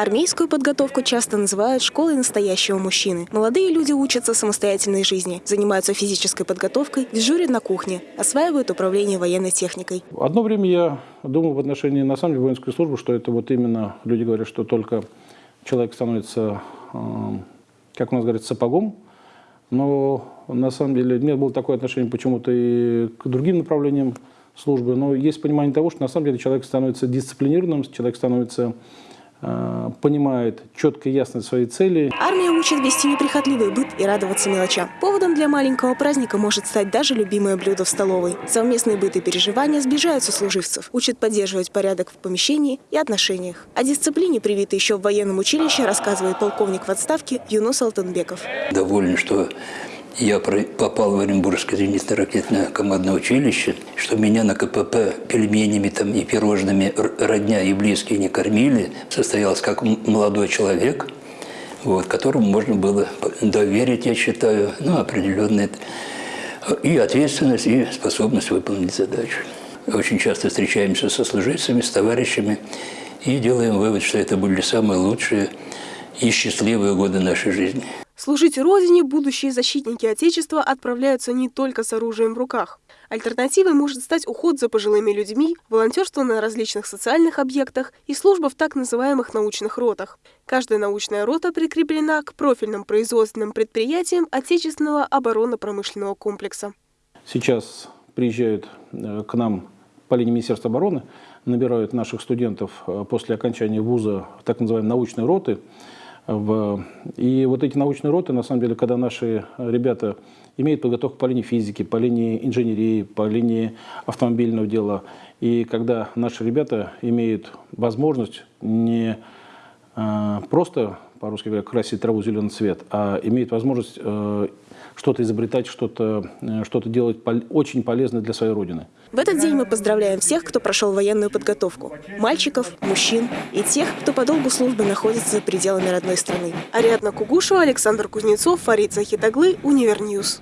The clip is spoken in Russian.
Армейскую подготовку часто называют школой настоящего мужчины. Молодые люди учатся самостоятельной жизни, занимаются физической подготовкой, дежурят на кухне, осваивают управление военной техникой. Одно время я думал в отношении, на самом деле, воинской службы, что это вот именно, люди говорят, что только человек становится, э, как у нас говорят, сапогом, но на самом деле у меня было такое отношение почему-то и к другим направлениям службы, но есть понимание того, что на самом деле человек становится дисциплинированным, человек становится Э, понимает четко и ясно свои цели. Армия учит вести неприхотливый быт и радоваться мелочам. Поводом для маленького праздника может стать даже любимое блюдо в столовой. Совместные быт и переживания сближают сослуживцев, учат поддерживать порядок в помещении и отношениях. О дисциплине, привитой еще в военном училище, рассказывает полковник в отставке Юнус Алтынбеков. Доволен, что я попал в Оренбургское зенитно-ракетное командное училище, что меня на КПП пельменями там и пирожными родня и близкие не кормили, состоялся как молодой человек, вот, которому можно было доверить, я считаю, ну, определенные и ответственность, и способность выполнить задачу. Очень часто встречаемся со служивцами, с товарищами и делаем вывод, что это были самые лучшие и счастливые годы нашей жизни. Служить Родине будущие защитники Отечества отправляются не только с оружием в руках. Альтернативой может стать уход за пожилыми людьми, волонтерство на различных социальных объектах и служба в так называемых научных ротах. Каждая научная рота прикреплена к профильным производственным предприятиям отечественного оборонно-промышленного комплекса. Сейчас приезжают э, к нам по линии Министерства обороны, набирают наших студентов э, после окончания вуза так называемые научные роты. И вот эти научные роты, на самом деле, когда наши ребята имеют подготовку по линии физики, по линии инженерии, по линии автомобильного дела, и когда наши ребята имеют возможность не э, просто, по-русски говоря, красить траву зеленый цвет, а имеют возможность э, что-то изобретать, что-то э, что делать очень полезное для своей Родины. В этот день мы поздравляем всех, кто прошел военную подготовку. Мальчиков, мужчин и тех, кто по долгу службы находится за пределами родной страны. Ариадна Кугушева, Александр Кузнецов, Фарид Захитаглы, Универ News.